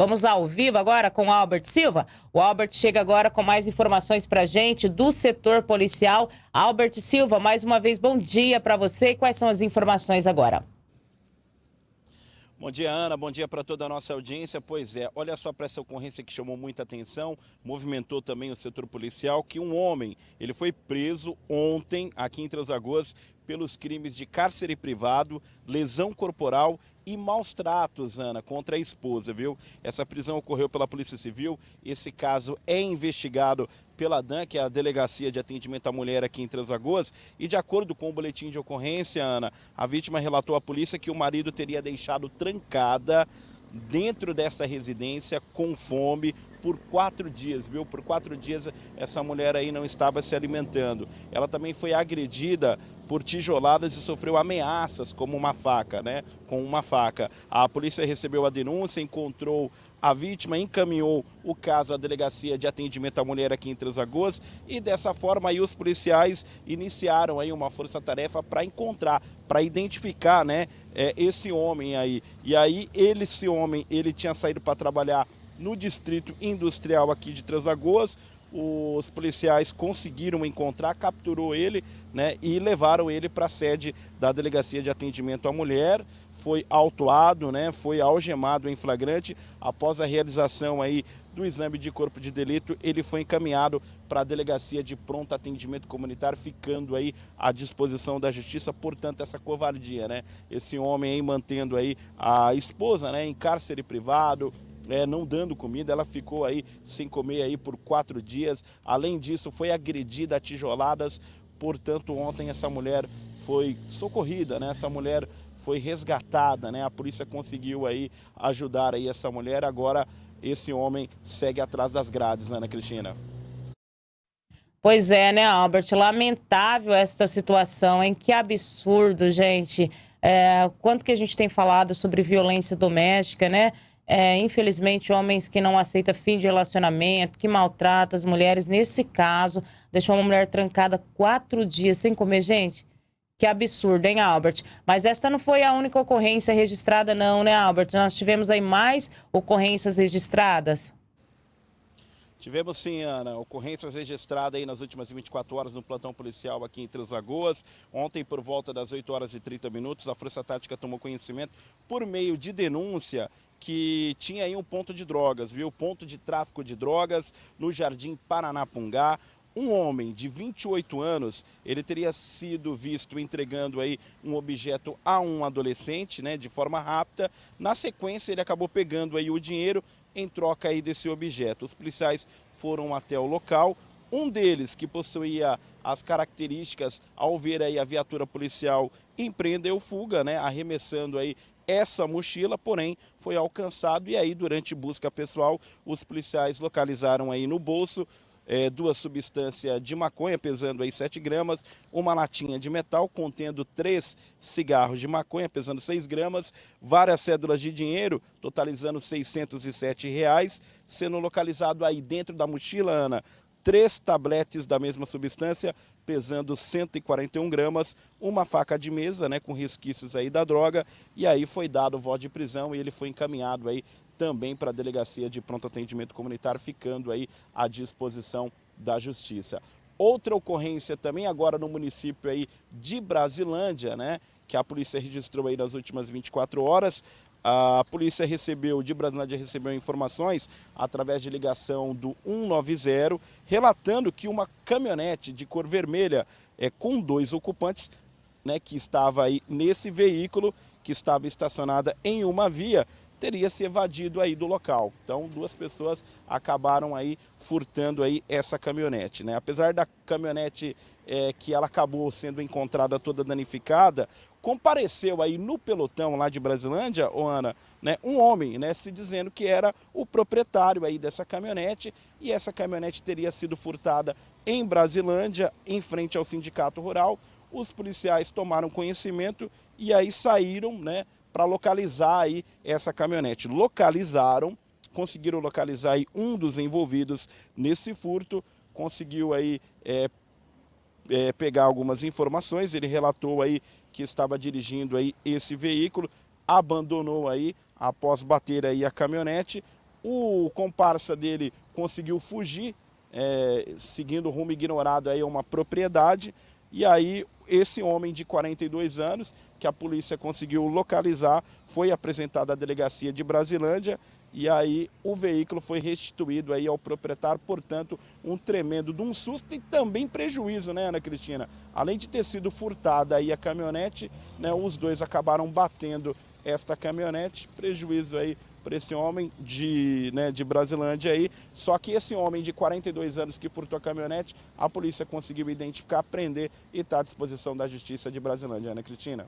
Vamos ao vivo agora com o Albert Silva. O Albert chega agora com mais informações para gente do setor policial. Albert Silva, mais uma vez, bom dia para você. Quais são as informações agora? Bom dia, Ana. Bom dia para toda a nossa audiência. Pois é, olha só para essa ocorrência que chamou muita atenção, movimentou também o setor policial, que um homem, ele foi preso ontem aqui em Transagoas pelos crimes de cárcere privado, lesão corporal e maus tratos, Ana, contra a esposa, viu? Essa prisão ocorreu pela Polícia Civil, esse caso é investigado pela DAN, que é a Delegacia de Atendimento à Mulher aqui em Três Lagoas, e de acordo com o boletim de ocorrência, Ana, a vítima relatou à polícia que o marido teria deixado trancada dentro dessa residência com fome por quatro dias, viu? Por quatro dias essa mulher aí não estava se alimentando. Ela também foi agredida por tijoladas e sofreu ameaças como uma faca, né? Com uma faca. A polícia recebeu a denúncia, encontrou a vítima encaminhou o caso à Delegacia de Atendimento à Mulher aqui em Três Lagoas e dessa forma aí os policiais iniciaram aí uma força-tarefa para encontrar, para identificar, né, é, esse homem aí. E aí ele, esse homem, ele tinha saído para trabalhar no distrito industrial aqui de Três Lagoas, os policiais conseguiram encontrar, capturou ele né, e levaram ele para a sede da Delegacia de Atendimento à Mulher. Foi autuado, né, foi algemado em flagrante. Após a realização aí do exame de corpo de delito, ele foi encaminhado para a Delegacia de Pronto Atendimento Comunitário, ficando aí à disposição da Justiça. Portanto, essa covardia, né? Esse homem aí mantendo aí a esposa né, em cárcere privado, é, não dando comida, ela ficou aí sem comer aí por quatro dias. Além disso, foi agredida a tijoladas, portanto, ontem essa mulher foi socorrida, né? Essa mulher foi resgatada, né? A polícia conseguiu aí ajudar aí essa mulher, agora esse homem segue atrás das grades, Ana Cristina. Pois é, né, Albert? Lamentável esta situação, hein? Que absurdo, gente. É, quanto que a gente tem falado sobre violência doméstica, né? É, infelizmente, homens que não aceitam fim de relacionamento, que maltratam as mulheres. Nesse caso, deixou uma mulher trancada quatro dias sem comer. Gente, que absurdo, hein, Albert? Mas esta não foi a única ocorrência registrada, não, né, Albert? Nós tivemos aí mais ocorrências registradas. Tivemos sim, Ana, ocorrências registradas aí nas últimas 24 horas no plantão policial aqui em Três Lagoas. Ontem, por volta das 8 horas e 30 minutos, a Força Tática tomou conhecimento por meio de denúncia que tinha aí um ponto de drogas, viu? Ponto de tráfico de drogas no Jardim Paranapungá. Um homem de 28 anos, ele teria sido visto entregando aí um objeto a um adolescente, né, de forma rápida. Na sequência, ele acabou pegando aí o dinheiro em troca aí desse objeto. Os policiais foram até o local. Um deles, que possuía as características, ao ver aí a viatura policial, empreendeu fuga, né, arremessando aí essa mochila, porém foi alcançado. E aí durante busca pessoal os policiais localizaram aí no bolso é, duas substâncias de maconha pesando aí 7 gramas, uma latinha de metal contendo três cigarros de maconha pesando 6 gramas, várias cédulas de dinheiro totalizando 607 reais, sendo localizado aí dentro da mochila, Ana, três tabletes da mesma substância, pesando 141 gramas, uma faca de mesa, né, com resquícios aí da droga, e aí foi dado voz de prisão e ele foi encaminhado aí também para a Delegacia de Pronto Atendimento Comunitário, ficando aí à disposição da Justiça. Outra ocorrência também agora no município aí de Brasilândia, né, que a polícia registrou aí nas últimas 24 horas, a polícia recebeu, de Brasilândia recebeu informações através de ligação do 190, relatando que uma caminhonete de cor vermelha é, com dois ocupantes, né, que estava aí nesse veículo, que estava estacionada em uma via, teria se evadido aí do local. Então, duas pessoas acabaram aí furtando aí essa caminhonete, né? Apesar da caminhonete é, que ela acabou sendo encontrada toda danificada, compareceu aí no pelotão lá de Brasilândia, oh Ana, né, um homem, né, se dizendo que era o proprietário aí dessa caminhonete e essa caminhonete teria sido furtada em Brasilândia, em frente ao sindicato rural. Os policiais tomaram conhecimento e aí saíram, né, para localizar aí essa caminhonete. Localizaram, conseguiram localizar aí um dos envolvidos nesse furto, conseguiu aí é, é, pegar algumas informações, ele relatou aí que estava dirigindo aí esse veículo, abandonou aí após bater aí a caminhonete, O comparsa dele conseguiu fugir, é, seguindo rumo ignorado aí a uma propriedade, e aí esse homem de 42 anos, que a polícia conseguiu localizar, foi apresentado à delegacia de Brasilândia e aí o veículo foi restituído aí ao proprietário, portanto, um tremendo de um susto e também prejuízo, né, Ana Cristina? Além de ter sido furtada aí a caminhonete, né, os dois acabaram batendo esta caminhonete, prejuízo aí para esse homem de, né, de Brasilândia aí. Só que esse homem de 42 anos que furtou a caminhonete, a polícia conseguiu identificar, prender e está à disposição da Justiça de Brasilândia, Ana Cristina.